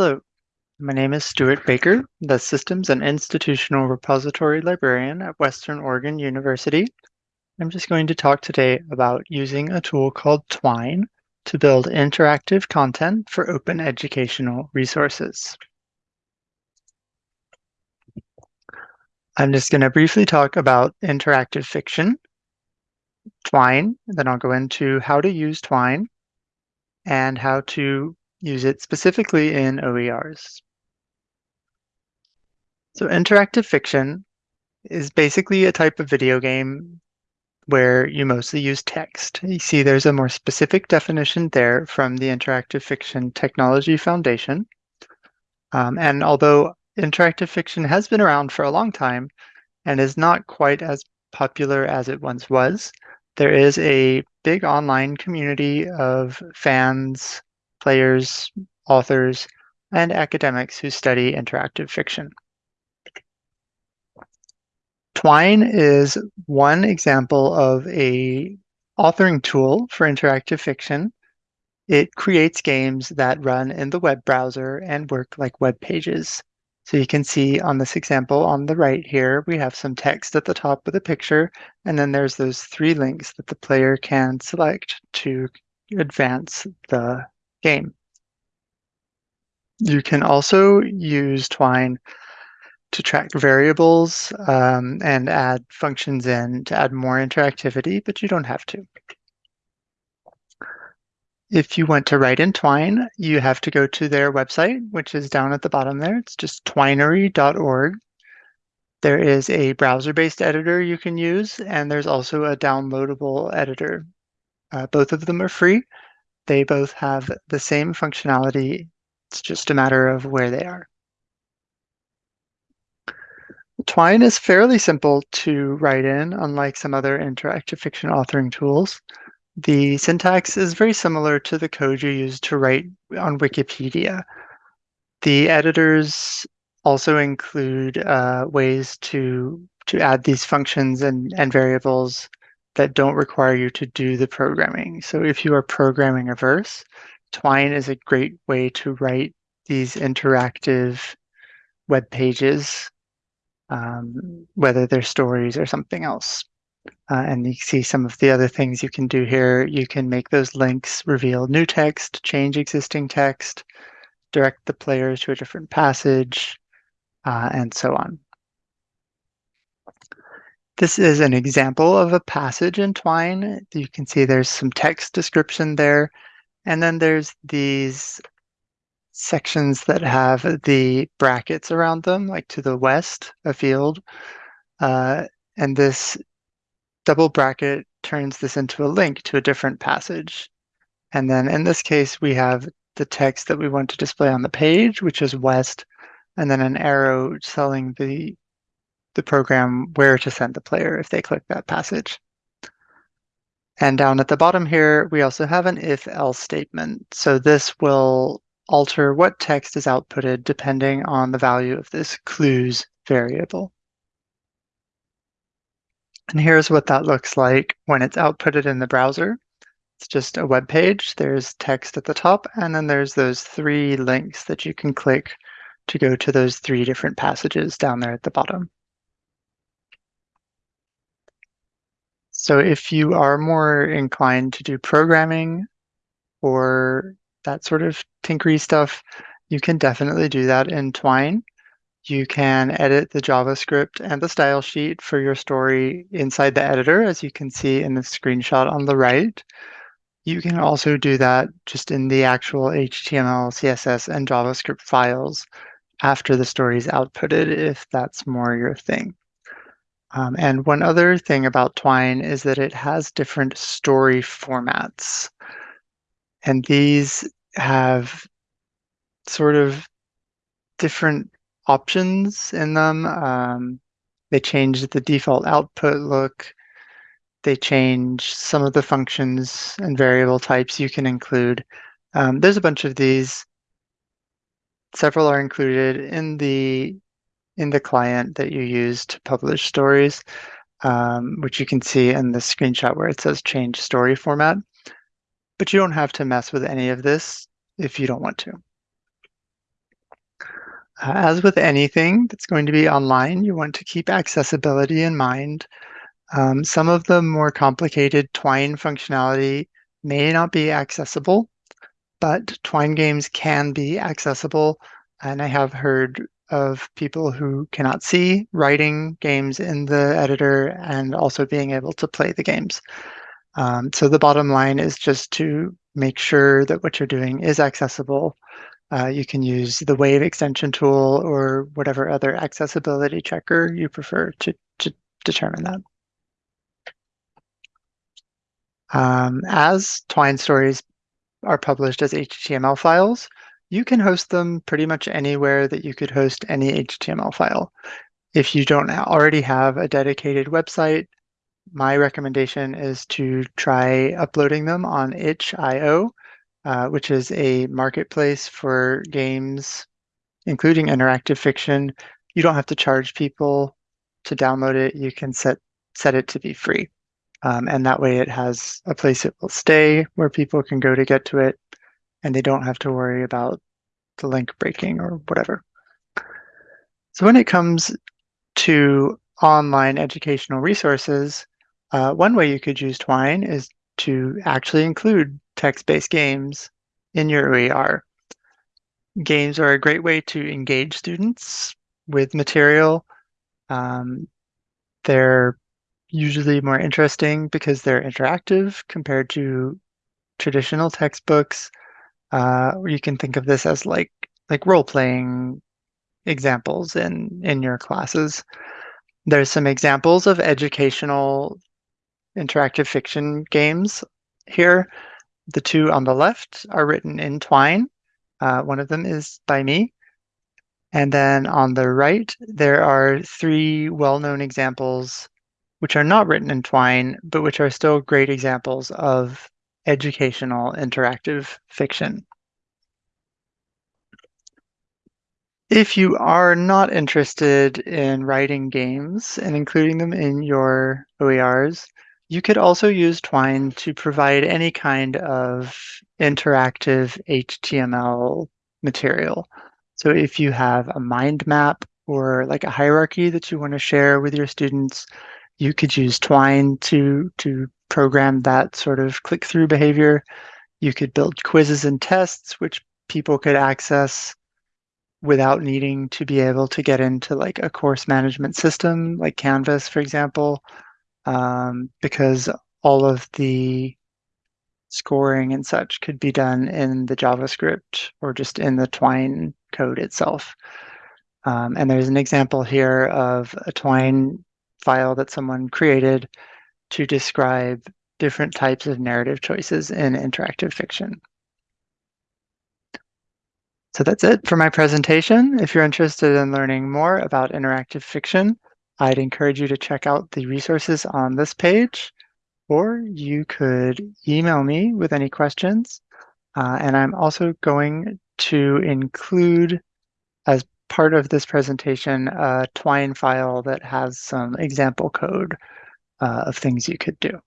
Hello, my name is Stuart Baker, the Systems and Institutional Repository Librarian at Western Oregon University. I'm just going to talk today about using a tool called Twine to build interactive content for open educational resources. I'm just going to briefly talk about interactive fiction, Twine, then I'll go into how to use Twine and how to use it specifically in OERs. So interactive fiction is basically a type of video game where you mostly use text. You see there's a more specific definition there from the Interactive Fiction Technology Foundation. Um, and although interactive fiction has been around for a long time and is not quite as popular as it once was, there is a big online community of fans, players, authors, and academics who study interactive fiction. Twine is one example of a authoring tool for interactive fiction. It creates games that run in the web browser and work like web pages. So you can see on this example on the right here, we have some text at the top with a picture, and then there's those three links that the player can select to advance the game. You can also use Twine to track variables um, and add functions in to add more interactivity, but you don't have to. If you want to write in Twine, you have to go to their website, which is down at the bottom there. It's just twinery.org. There is a browser-based editor you can use, and there's also a downloadable editor. Uh, both of them are free. They both have the same functionality. It's just a matter of where they are. Twine is fairly simple to write in, unlike some other interactive fiction authoring tools. The syntax is very similar to the code you use to write on Wikipedia. The editors also include uh, ways to to add these functions and, and variables that don't require you to do the programming. So if you are programming a verse, Twine is a great way to write these interactive web pages, um, whether they're stories or something else. Uh, and you see some of the other things you can do here. You can make those links reveal new text, change existing text, direct the players to a different passage, uh, and so on. This is an example of a passage in Twine. You can see there's some text description there. And then there's these sections that have the brackets around them, like to the west, a field. Uh, and this double bracket turns this into a link to a different passage. And then in this case, we have the text that we want to display on the page, which is west, and then an arrow telling the the program where to send the player if they click that passage. And down at the bottom here, we also have an if-else statement. So this will alter what text is outputted depending on the value of this clues variable. And here's what that looks like when it's outputted in the browser. It's just a web page. There's text at the top, and then there's those three links that you can click to go to those three different passages down there at the bottom. So if you are more inclined to do programming or that sort of tinkery stuff, you can definitely do that in Twine. You can edit the JavaScript and the style sheet for your story inside the editor, as you can see in the screenshot on the right. You can also do that just in the actual HTML, CSS, and JavaScript files after the story is outputted, if that's more your thing. Um, and one other thing about Twine is that it has different story formats. And these have sort of different options in them. Um, they change the default output look. They change some of the functions and variable types you can include. Um, there's a bunch of these. Several are included in the in the client that you use to publish stories, um, which you can see in the screenshot where it says change story format. But you don't have to mess with any of this if you don't want to. Uh, as with anything that's going to be online, you want to keep accessibility in mind. Um, some of the more complicated Twine functionality may not be accessible, but Twine games can be accessible. And I have heard of people who cannot see writing games in the editor and also being able to play the games. Um, so the bottom line is just to make sure that what you're doing is accessible uh, you can use the Wave extension tool or whatever other accessibility checker you prefer to, to determine that. Um, as Twine stories are published as HTML files, you can host them pretty much anywhere that you could host any HTML file. If you don't already have a dedicated website, my recommendation is to try uploading them on itch.io uh, which is a marketplace for games, including interactive fiction. You don't have to charge people to download it. You can set set it to be free. Um, and that way it has a place it will stay where people can go to get to it and they don't have to worry about the link breaking or whatever. So when it comes to online educational resources, uh, one way you could use Twine is to actually include text-based games in your OER. Games are a great way to engage students with material. Um, they're usually more interesting because they're interactive compared to traditional textbooks. Uh, you can think of this as like like role-playing examples in in your classes. There's some examples of educational interactive fiction games here. The two on the left are written in Twine. Uh, one of them is by me. And then on the right, there are three well-known examples which are not written in Twine, but which are still great examples of educational interactive fiction. If you are not interested in writing games and including them in your OERs, you could also use Twine to provide any kind of interactive HTML material. So if you have a mind map or like a hierarchy that you want to share with your students, you could use Twine to, to program that sort of click-through behavior. You could build quizzes and tests, which people could access without needing to be able to get into like a course management system like Canvas, for example, um, because all of the scoring and such could be done in the JavaScript or just in the Twine code itself. Um, and there's an example here of a Twine file that someone created to describe different types of narrative choices in interactive fiction. So that's it for my presentation. If you're interested in learning more about interactive fiction, I'd encourage you to check out the resources on this page, or you could email me with any questions. Uh, and I'm also going to include, as part of this presentation, a Twine file that has some example code uh, of things you could do.